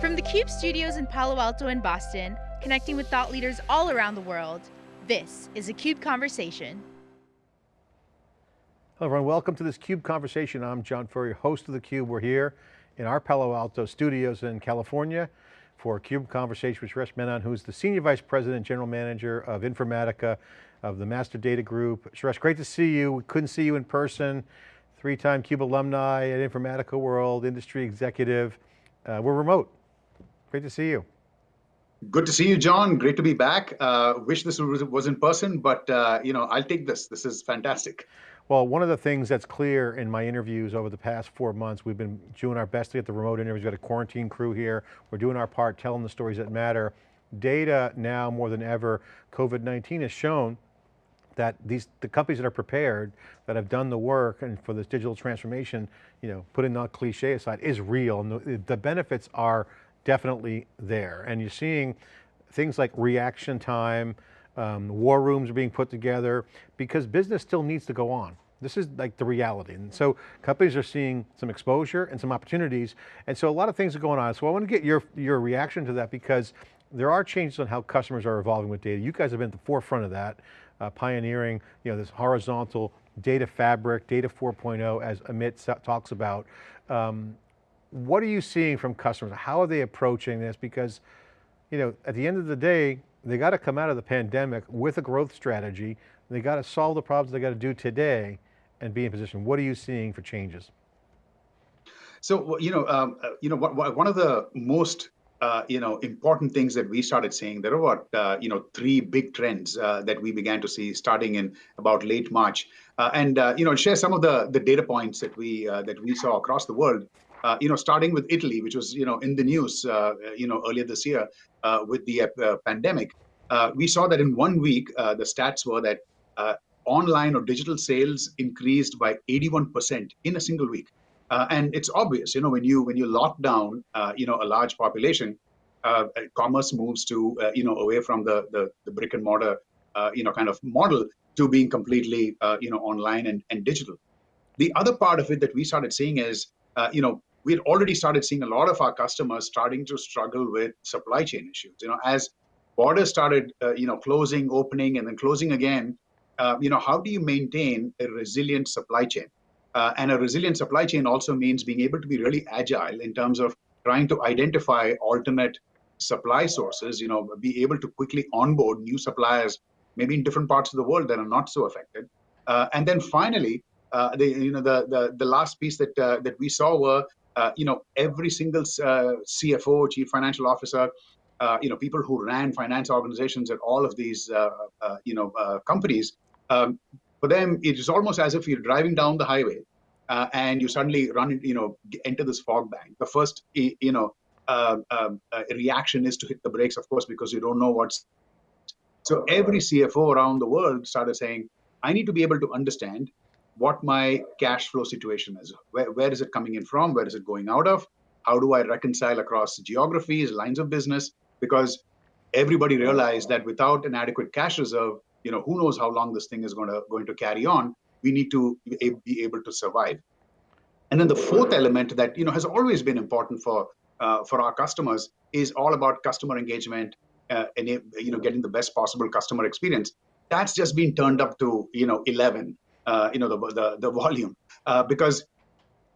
From the CUBE studios in Palo Alto and Boston, connecting with thought leaders all around the world, this is a CUBE Conversation. Hello everyone, welcome to this CUBE Conversation. I'm John Furrier, host of theCUBE. We're here in our Palo Alto studios in California for a CUBE Conversation with Suresh Menon, who's the Senior Vice President, General Manager of Informatica of the Master Data Group. Suresh, great to see you. We couldn't see you in person. Three-time CUBE alumni at Informatica World, industry executive. Uh, we're remote. Great to see you. Good to see you, John. Great to be back. Uh, wish this was, was in person, but uh, you know, I'll take this. This is fantastic. Well, one of the things that's clear in my interviews over the past four months, we've been doing our best to get the remote interviews. We've got a quarantine crew here. We're doing our part, telling the stories that matter. Data now more than ever, COVID-19 has shown that these the companies that are prepared, that have done the work and for this digital transformation, you know, putting that cliche aside, is real. And the, the benefits are definitely there. And you're seeing things like reaction time, um, war rooms are being put together because business still needs to go on. This is like the reality. And so companies are seeing some exposure and some opportunities. And so a lot of things are going on. So I want to get your, your reaction to that because there are changes on how customers are evolving with data. You guys have been at the forefront of that, uh, pioneering you know, this horizontal data fabric, data 4.0 as Amit talks about. Um, what are you seeing from customers? How are they approaching this? Because, you know, at the end of the day, they got to come out of the pandemic with a growth strategy. They got to solve the problems they got to do today and be in position. What are you seeing for changes? So, you know, um, uh, you know, one of the most uh, you know, important things that we started seeing, there are about, uh, you know, three big trends uh, that we began to see starting in about late March. Uh, and, uh, you know, share some of the, the data points that we, that we saw across the world uh, you know, starting with Italy, which was, you know, in the news, uh, you know, earlier this year uh, with the uh, pandemic, uh, we saw that in one week, uh, the stats were that online or digital sales increased by 81% in a single week. and it's obvious, you know, when you when you lock down, you know, a large population, commerce moves to, you know, away from the the, the brick and mortar, you know, kind of model to being completely, you know, online and, and digital. The other part of it that we started seeing is, you know, we had already started seeing a lot of our customers starting to struggle with supply chain issues. You know, as borders started, uh, you know, closing, opening, and then closing again, uh, you know, how do you maintain a resilient supply chain? Uh, and a resilient supply chain also means being able to be really agile in terms of trying to identify alternate supply sources, you know, be able to quickly onboard new suppliers, maybe in different parts of the world that are not so affected. Uh, and then finally, uh, the you know the the, the last piece that uh, that we saw were uh, you know, every single uh, CFO, chief financial officer, uh, you know, people who ran finance organizations at all of these, uh, uh, you know, companies, um, for them, it is almost as if you're driving down the highway and you suddenly run, you know, enter this fog bank. The first, you know, um, reaction is to hit the brakes, of course, because you don't know what's. So every CFO around the world started saying, I need to be able to understand what my cash flow situation is. Where, where is it coming in from? Where is it going out of? How do I reconcile across geographies, lines of business? Because everybody realized that without an adequate cash reserve, you know, who knows how long this thing is going to going to carry on. We need to be able to survive. And then the fourth element that you know has always been important for uh, for our customers is all about customer engagement uh, and you know getting the best possible customer experience. That's just been turned up to you know 11 uh, you know, the, the, the volume. Uh, because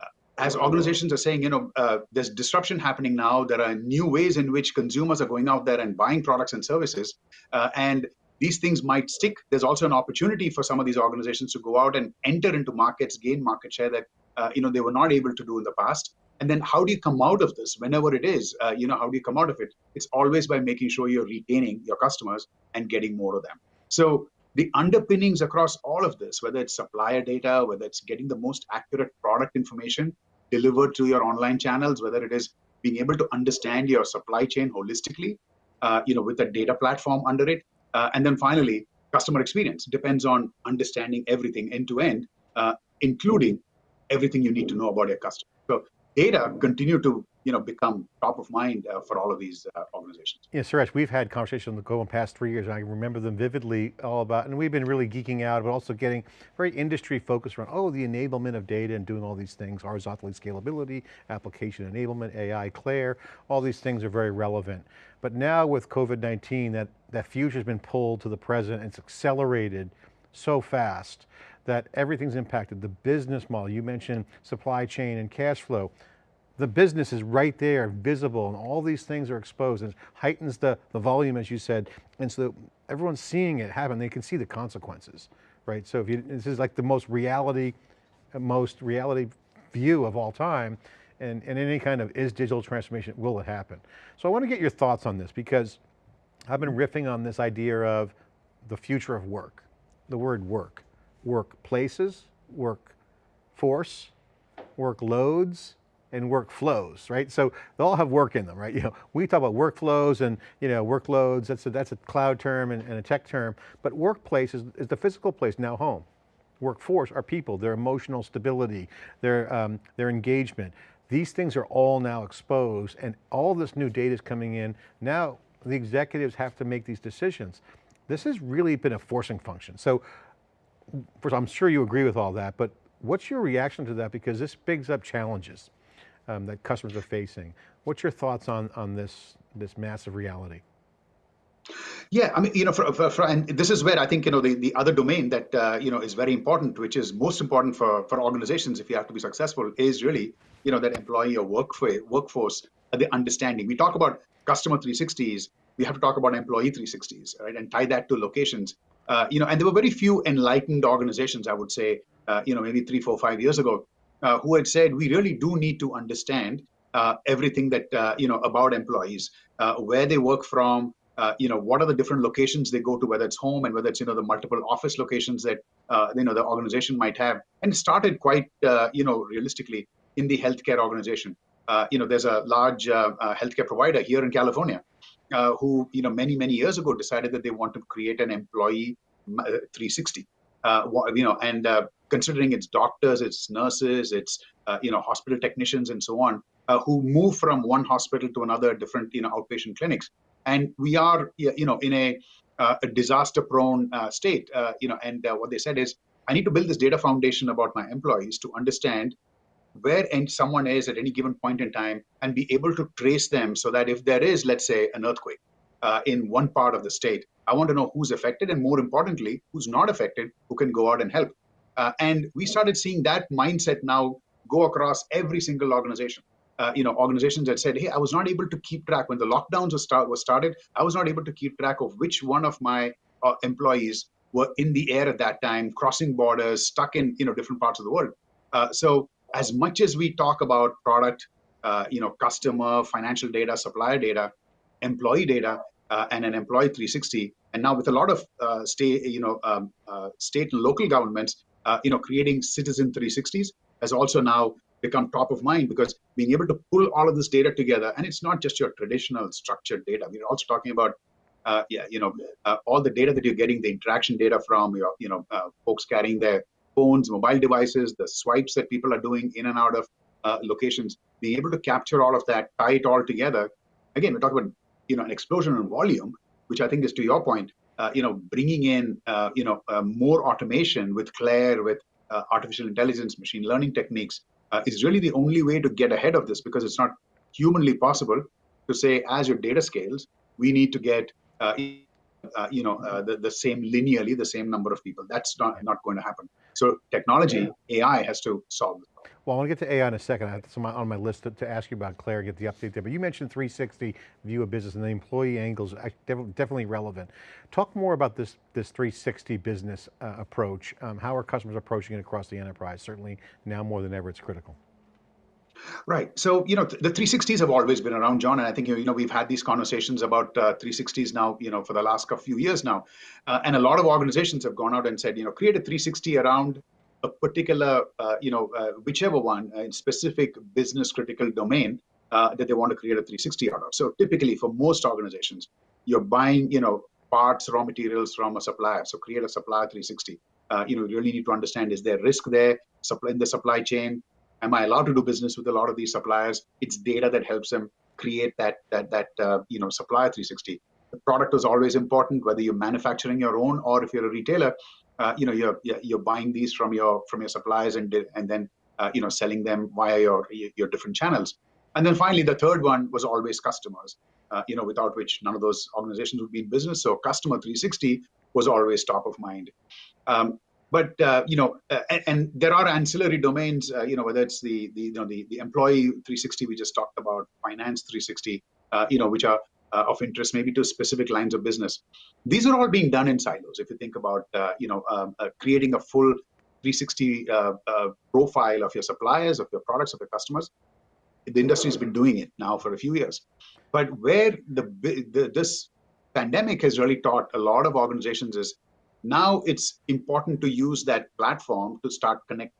uh, as organizations are saying, you know, uh, there's disruption happening now. There are new ways in which consumers are going out there and buying products and services. Uh, and these things might stick. There's also an opportunity for some of these organizations to go out and enter into markets, gain market share that, uh, you know, they were not able to do in the past. And then how do you come out of this whenever it is, you know, how do you come out of it? It's always by making sure you're retaining your customers and getting more of them. So the underpinnings across all of this, whether it's supplier data, whether it's getting the most accurate product information delivered to your online channels, whether it is being able to understand your supply chain holistically, uh, you know, with a data platform under it, uh, and then finally, customer experience depends on understanding everything end to end, uh, including everything you need to know about your customer. So data continue to you know, become top of mind uh, for all of these uh, organizations. Yeah, Suresh, we've had conversations on the go in the past three years, and I remember them vividly all about, and we've been really geeking out, but also getting very industry focused around, oh, the enablement of data and doing all these things, horizontally scalability, application enablement, AI, CLAIRE, all these things are very relevant. But now with COVID-19, that, that future's been pulled to the present, and it's accelerated so fast that everything's impacted. The business model, you mentioned supply chain and cash flow the business is right there, visible, and all these things are exposed, and heightens the, the volume, as you said, and so everyone's seeing it happen, they can see the consequences, right? So if you, this is like the most reality, most reality view of all time, and, and any kind of is digital transformation, will it happen? So I want to get your thoughts on this, because I've been riffing on this idea of the future of work, the word work, workplaces, work workforce, workloads, and workflows, right? So they all have work in them, right? You know, we talk about workflows and you know workloads. That's a, that's a cloud term and, and a tech term. But workplace is, is, the physical place now home. Workforce are people, their emotional stability, their um, their engagement. These things are all now exposed, and all this new data is coming in. Now the executives have to make these decisions. This has really been a forcing function. So, first, I'm sure you agree with all that, but what's your reaction to that? Because this brings up challenges um, that customers are facing. What's your thoughts on, on this, this massive reality? Yeah, I mean, you know, for, for, for, and this is where I think you know the, the other domain that uh, you know is very important, which is most important for for organizations if you have to be successful, is really you know that employee or workforce workforce uh, the understanding. We talk about customer 360s, we have to talk about employee 360s, right, and tie that to locations. Uh, you know, and there were very few enlightened organizations, I would say, uh, you know, maybe three, four, five years ago, uh, who had said we really do need to understand uh, everything that uh, you know about employees, uh, where they work from, uh, you know what are the different locations they go to, whether it's home and whether it's you know the multiple office locations that uh, you know the organization might have, and started quite you know realistically in the healthcare organization. you know, there's a large healthcare provider here in California who you know many many years ago decided that they want to create an employee 360. You know, and considering it's doctors, it's nurses, it's uh, you know hospital technicians and so on, uh, who move from one hospital to another, different you know outpatient clinics, and we are you know in a, uh, a disaster-prone uh, state, uh, you know, and uh, what they said is, I need to build this data foundation about my employees to understand where and someone is at any given point in time and be able to trace them so that if there is, let's say, an earthquake uh, in one part of the state, I want to know who's affected and more importantly, who's not affected, who can go out and help. Uh, and we started seeing that mindset now go across every single organization. Uh, you know, organizations that said, "Hey, I was not able to keep track when the lockdowns was, start, was started. I was not able to keep track of which one of my uh, employees were in the air at that time, crossing borders, stuck in you know different parts of the world." Uh, so, as much as we talk about product, uh, you know, customer, financial data, supplier data, employee data, and an employee 360, and now with a lot of state, you know, um, state and local governments uh, you know, creating citizen 360s has also now become top of mind because being able to pull all of this data together, and it's not just your traditional structured data. We're also talking about, uh, yeah, you know, uh, all the data that you're getting, the interaction data from your, you know, uh, folks carrying their phones, mobile devices, the swipes that people are doing in and out of uh, locations, being able to capture all of that, tie it all together. Again, we're talking about, you know, an explosion in volume, which I think is to your point, uh, you know, bringing in, uh, you know, uh, more automation with CLAIRE, with artificial intelligence, machine learning techniques, is really the only way to get ahead of this because it's not humanly possible to say as your data scales, we need to get uh, you know uh, the, the same linearly the same number of people. That's not not going to happen so technology yeah. ai has to solve this well, I want to get to AI in a second. I have some on my list to, to ask you about CLAIRE, get the update there. But you mentioned 360 view of business and the employee angles, definitely relevant. Talk more about this, this 360 business uh, approach. Um, how are customers approaching it across the enterprise? Certainly now more than ever, it's critical. Right. So, you know, the 360s have always been around, John, and I think, you know, we've had these conversations about uh, 360s now, you know, for the last few years now. Uh, and a lot of organizations have gone out and said, you know, create a 360 around a particular, uh, you know, uh, whichever one, uh, specific business critical domain uh, that they want to create a 360 out of. So typically for most organizations, you're buying, you know, parts, raw materials from a supplier. So create a supplier 360. Uh, you know, you really need to understand, is there risk there supply in the supply chain? Am I allowed to do business with a lot of these suppliers? It's data that helps them create that that that uh, you know supplier 360. The product is always important, whether you're manufacturing your own or if you're a retailer. Uh, you know you're you're buying these from your from your suppliers and and then uh, you know selling them via your your different channels. And then finally, the third one was always customers. Uh, you know, without which none of those organizations would be in business. So customer 360 was always top of mind. Um, but uh, you know, uh, and, and, there are ancillary domains. Uh, you know, whether it's the the you know the, the employee 360 we just talked about, finance 360. Uh, you know, which are uh, of interest maybe to specific lines of business. These are all being done in silos. If you think about uh, you know um, creating a full 360 profile of your suppliers, of your products, of your customers, the industry has been doing it now for a few years. But where the, the this pandemic has really taught a lot of organizations is now it's important to use that platform to start connect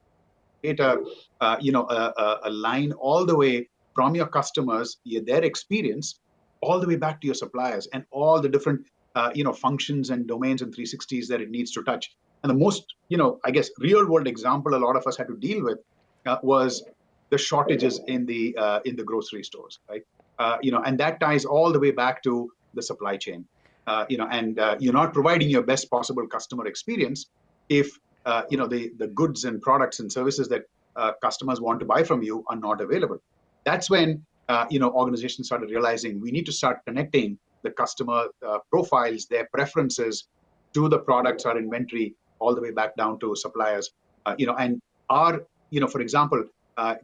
data, uh, you know, a, a, a, line all the way from your customers, their experience, all the way back to your suppliers and all the different, uh, you know, functions and domains and 360s that it needs to touch. And the most, you know, I guess, real world example a lot of us had to deal with uh, was the shortages in the uh, in the grocery stores, right? Uh, you know, and that ties all the way back to the supply chain uh, you know, and uh, you're not providing your best possible customer experience if uh, you know the the goods and products and services that uh, customers want to buy from you are not available. That's when uh, you know organizations started realizing we need to start connecting the customer uh, profiles, their preferences, to the products or inventory, all the way back down to suppliers. you know, and our you know, for example,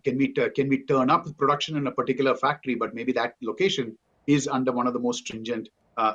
can we can we turn up production in a particular factory, but maybe that location is under one of the most stringent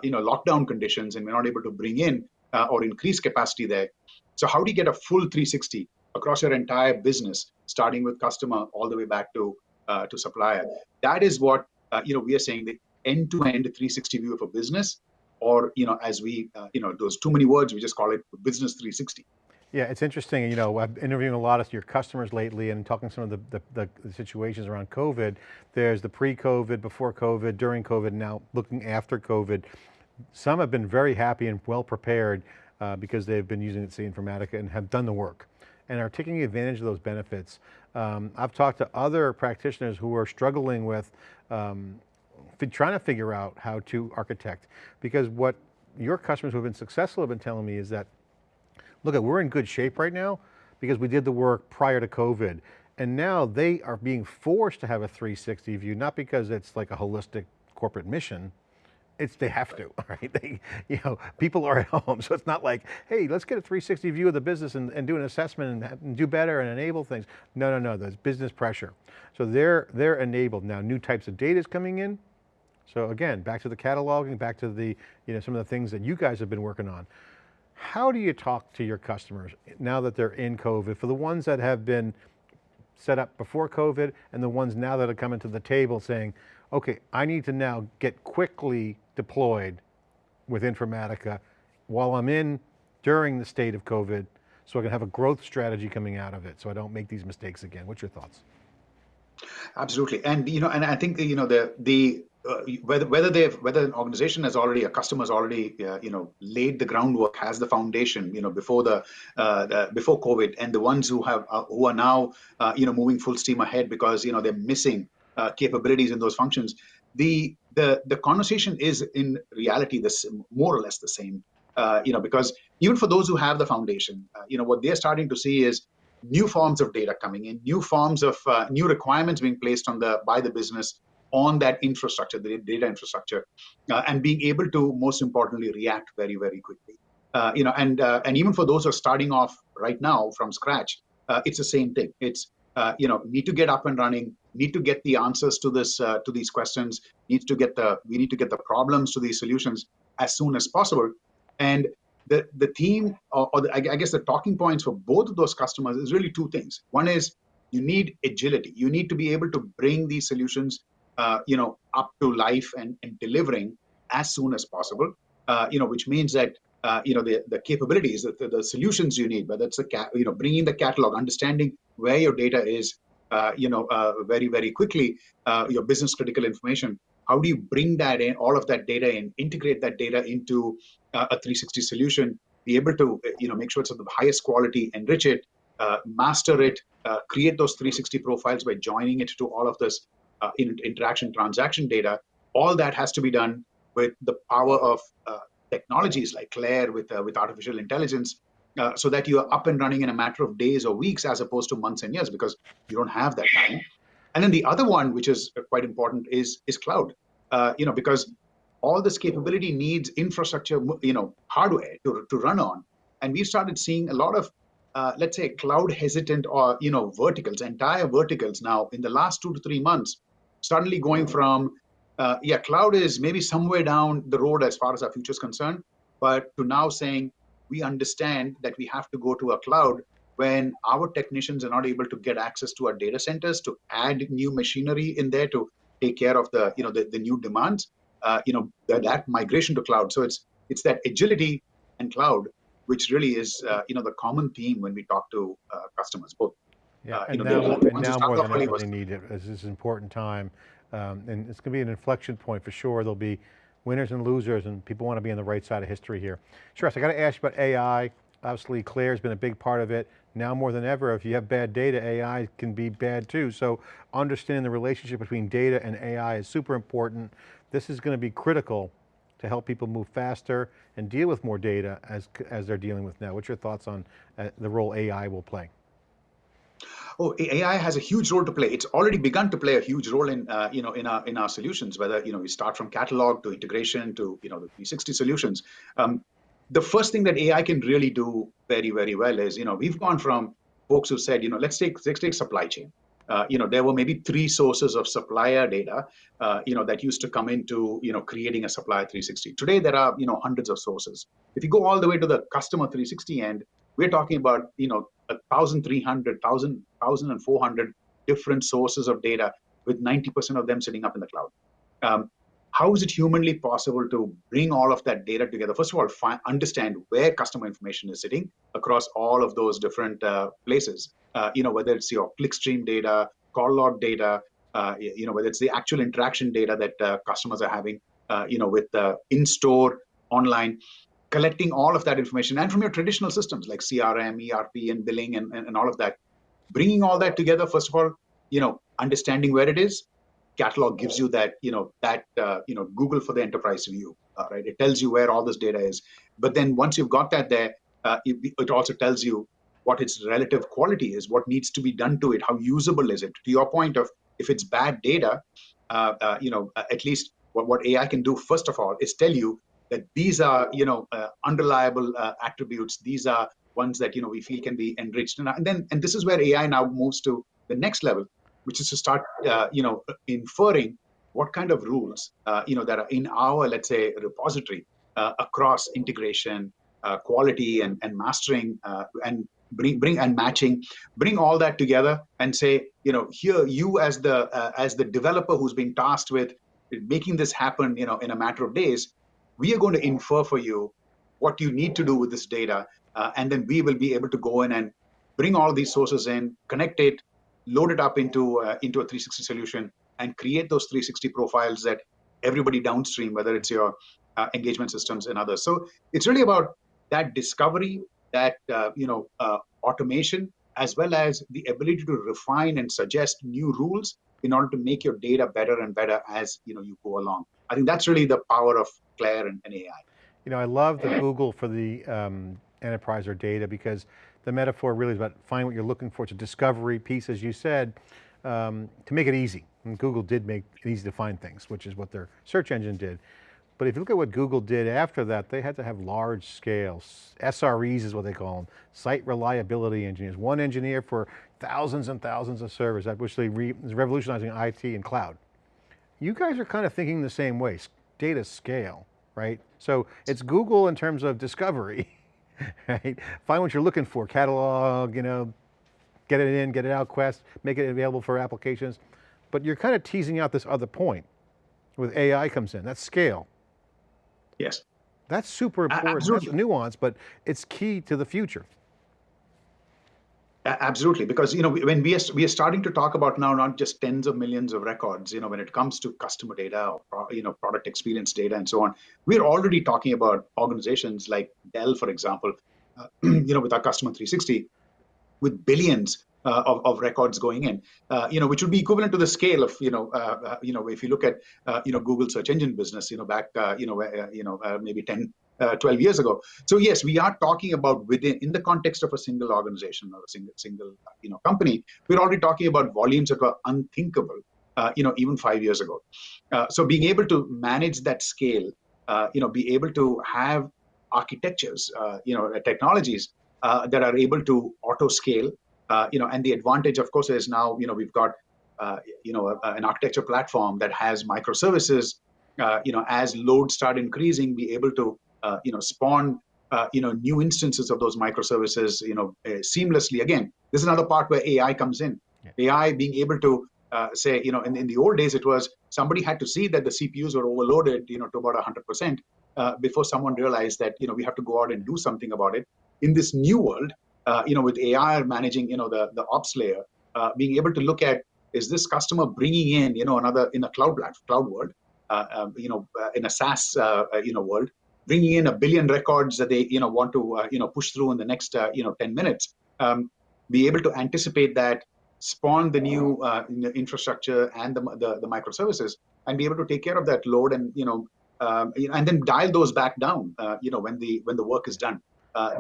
you know, lockdown conditions and we're not able to bring in uh, or increase capacity there. So how do you get a full 360 across your entire business, starting with customer all the way back to uh, to supplier? That is what uh, you know we are saying the end-to-end 360 view of a business, or you know, as we uh, you know those too many words, we just call it business 360. Yeah, it's interesting, you know, I've been interviewing a lot of your customers lately and talking some of the, the, the, the situations around COVID. There's the pre-COVID, before COVID, during COVID, now looking after COVID. Some have been very happy and well prepared uh, because they've been using it, say Informatica and have done the work and are taking advantage of those benefits. Um, I've talked to other practitioners who are struggling with um, trying to figure out how to architect because what your customers who have been successful have been telling me is that look, at, we're in good shape right now because we did the work prior to COVID. And now they are being forced to have a 360 view, not because it's like a holistic corporate mission, it's they have to, right? They, you know, people are at home, so it's not like, hey, let's get a 360 view of the business and, and do an assessment and, and, do better and enable things. No, no, no, there's business pressure. So they're, they're enabled. Now new types of data is coming in. So again, back to the cataloging, back to the, you know, some of the things that you guys have been working on. How do you talk to your customers now that they're in COVID, for the ones that have been set up before COVID and the ones now that are coming to the table saying, okay, I need to now get quickly deployed with Informatica while I'm in during the state of COVID so I can have a growth strategy coming out of it so I don't make these mistakes again. What's your thoughts? Absolutely. And, you know, and I think, you know, the, the, uh, whether whether they've whether an organization has already a customer has already uh, you know laid the groundwork has the foundation you know before the, uh, the before covid and the ones who have uh, who are now uh, you know moving full steam ahead because you know they're missing capabilities in those functions the the the conversation is in reality this more or less the same you know because even for those who have the foundation you know what they're starting to see is new forms of data coming in new forms of new requirements being placed on the by the business on that infrastructure, the data infrastructure, uh, and being able to, most importantly, react very, very quickly. Uh, you know, and uh, and even for those who are starting off right now from scratch, uh, it's the same thing. It's uh, you know need to get up and running, need to get the answers to this uh, to these questions, need to get the we need to get the problems to these solutions as soon as possible, and the the theme or, or the, I guess the talking points for both of those customers is really two things. One is you need agility. You need to be able to bring these solutions uh, you know, up to life and, and delivering as soon as possible. Uh, you know, which means that uh, you know the the capabilities, the, the solutions you need, whether it's a, cat, you know, bringing the catalog, understanding where your data is, uh, you know, uh, very very quickly, your business critical information. How do you bring that in, all of that data in, integrate that data into a 360 solution, be able to you know make sure it's of the highest quality, enrich it, master it, create those 360 profiles by joining it to all of this uh, in, interaction transaction data. All that has to be done with the power of uh, technologies like Claire with uh, with artificial intelligence, uh, so that you are up and running in a matter of days or weeks as opposed to months and years because you don't have that time. And then the other one, which is quite important, is is cloud. you know, because all this capability needs infrastructure, you know, hardware to, to run on. And we started seeing a lot of uh, let's say cloud hesitant or you know verticals entire verticals now in the last two to three months suddenly going from uh, yeah cloud is maybe somewhere down the road as far as our future is concerned but to now saying we understand that we have to go to a cloud when our technicians are not able to get access to our data centers to add new machinery in there to take care of the you know the, the new demands uh, you know that, that migration to cloud. So it's it's that agility and cloud which really is uh, you know the common theme when we talk to uh, customers both yeah, uh, and, know, now, and now more than ever they need it. This is an important time. Um, and it's going to be an inflection point for sure. There'll be winners and losers and people want to be on the right side of history here. Suresh, I got to ask you about AI. Obviously Claire's been a big part of it. Now more than ever, if you have bad data, AI can be bad too. So understanding the relationship between data and AI is super important. This is going to be critical to help people move faster and deal with more data as, as they're dealing with now. What's your thoughts on uh, the role AI will play? Oh, AI has a huge role to play. It's already begun to play a huge role in, uh, you know, in our in our solutions. Whether you know we start from catalog to integration to you know the 360 solutions. Um, the first thing that AI can really do very very well is you know we've gone from folks who said you know let's take let's take supply chain uh, you know, there were maybe three sources of supplier data, uh, you know, that used to come into, you know, creating a supplier 360. Today, there are, you know, hundreds of sources. If you go all the way to the customer 360 end, we're talking about, you know, 1,300, 1,000, 1,400 different sources of data with 90% of them sitting up in the cloud. Um, how is it humanly possible to bring all of that data together? First of all, understand where customer information is sitting across all of those different uh, places. Uh, you know, whether it's your clickstream data, call log data, uh, you know, whether it's the actual interaction data that uh, customers are having, uh, you know, with in-store, online, collecting all of that information and from your traditional systems like CRM, ERP, and billing, and, and, and all of that. Bringing all that together, first of all, you know, understanding where it is, catalog gives you that you know that uh, you know google for the enterprise view uh, right? It tells you where all this data is. But then once you've got that there uh, it, it, also tells you what its relative quality is what needs to be done to it how usable is it. To your point of if it's bad data uh, uh, you know at least what, what ai can do first of all is tell you that these are you know uh, unreliable attributes these are ones that you know we feel can be enriched. And, then and this is where ai now moves to the next level which is to start, uh, you know, inferring what kind of rules, uh, you know, that are in our, let's say, repository uh, across integration, uh, quality, and, and mastering, uh, and bring bring and matching, bring all that together and say, you know, here you as the uh, as the developer who's been tasked with making this happen, you know, in a matter of days, we are going to infer for you what you need to do with this data, and then we will be able to go in and bring all these sources in, connect it, load it up into uh, into a 360 solution and create those 360 profiles that everybody downstream, whether it's your uh, engagement systems and others. So it's really about that discovery, that uh, you know uh, automation, as well as the ability to refine and suggest new rules in order to make your data better and better as you know you go along. I think that's really the power of Claire and, and AI. You know, I love the Google for the um, enterprise or data because the metaphor really is about find what you're looking for. It's a discovery piece, as you said, um, to make it easy. And Google did make it easy to find things, which is what their search engine did. But if you look at what Google did after that, they had to have large scales. SREs is what they call them, site reliability engineers. One engineer for thousands and thousands of servers, which they re is revolutionizing IT and cloud. You guys are kind of thinking the same way, data scale, right? So it's Google in terms of discovery, right? Find what you're looking for, catalog, you know, get it in, get it out, quest, make it available for applications. But you're kind of teasing out this other point with AI comes in, that's scale. Yes. That's super important, Absolutely. that's nuance, but it's key to the future. Absolutely, because you know when we are we are starting to talk about now not just tens of millions of records, you know, when it comes to customer data or you know product experience data and so on, we're already talking about organizations like Dell, for example, uh, you know, with our customer 360, with billions uh, of, of records going in, uh, you know, which would be equivalent to the scale of, you know, uh, uh you know, if you look at, uh, you know, Google search engine business, you know, back, uh, you know, you know, maybe 10, Uh, 12 years ago. So yes, we are talking about within, in the context of a single organization or a single, single, uh, you know, company, we're already talking about volumes that were unthinkable, uh, you know, even five years ago. so being able to manage that scale, you know, be able to have architectures, you know, technologies that are able to auto scale uh, you know, and the advantage, of course, is now, you know, we've got, uh, you know, a, an architecture platform that has microservices, uh, you know, as loads start increasing, be able to, uh, you know, spawn, uh, you know, new instances of those microservices, you know, uh, seamlessly. Again, this is another part where AI comes in. Yeah. AI being able to say, you know, in, in the old days, it was somebody had to see that the CPUs were overloaded, you know, to about 100% before someone realized that, you know, we have to go out and do something about it. In this new world, uh, you know, with AI managing, you know, the, the ops layer, uh, being able to look at, is this customer bringing in, you know, another, in a cloud cloud world, uh, um, you know, uh, in a SaaS, uh, uh, you know, world, bringing in a billion records that they, you know, want to, you know, push through in the next, you know, 10 minutes, um, be able to anticipate that, spawn the new infrastructure and the, the, the, microservices, and be able to take care of that load and, you know, um, and then dial those back down, you know, when the, when the work is done.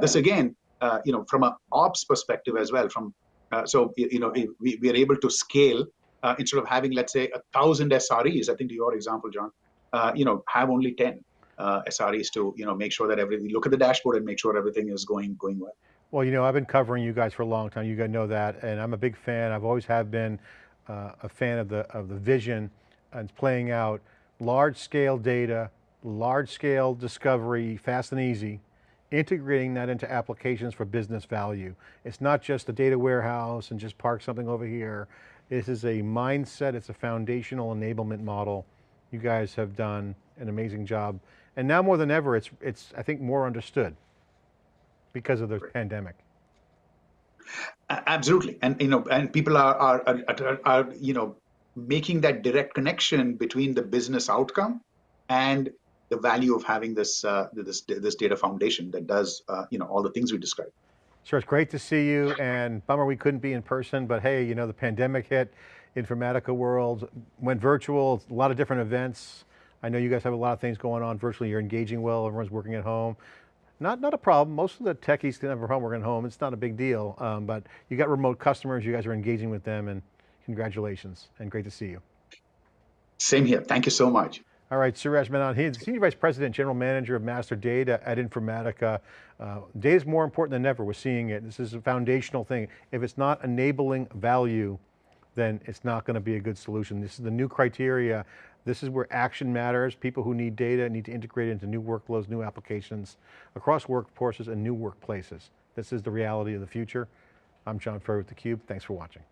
this again, uh, you know, from an ops perspective as well. From uh, so you know, we, we are able to scale uh, instead of having let's say a thousand SREs. I think to your example, John, uh, you know, have only ten uh, SREs to you know make sure that everything. Look at the dashboard and make sure everything is going going well. Well, you know, I've been covering you guys for a long time. You guys know that, and I'm a big fan. I've always have been uh, a fan of the of the vision and playing out large scale data, large scale discovery, fast and easy, integrating that into applications for business value. It's not just a data warehouse and just park something over here. This is a mindset, it's a foundational enablement model. You guys have done an amazing job. And now more than ever, it's, it's I think more understood because of the right. pandemic. Absolutely, and you know, and people are, are are, are you know making that direct connection between the business outcome and the value of having this uh, this this data foundation that does uh, you know all the things we described. Suresh, it's great to see you, and bummer we couldn't be in person, but hey, you know the pandemic hit, Informatica world went virtual, a lot of different events. I know you guys have a lot of things going on virtually. You're engaging well. Everyone's working at home. Not not a problem. Most of the techies can have a home working at home. It's not a big deal. Um, but you got remote customers. You guys are engaging with them, and congratulations. And great to see you. Same here. Thank you so much. All right, Suresh Menon, he's Senior Vice President, General Manager of Master Data at Informatica. Uh, data is more important than ever, we're seeing it. This is a foundational thing. If it's not enabling value, then it's not going to be a good solution. This is the new criteria. This is where action matters. People who need data need to integrate it into new workflows, new applications, across workforces and new workplaces. This is the reality of the future. I'm John Furrier with theCUBE, thanks for watching.